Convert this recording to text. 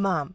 mom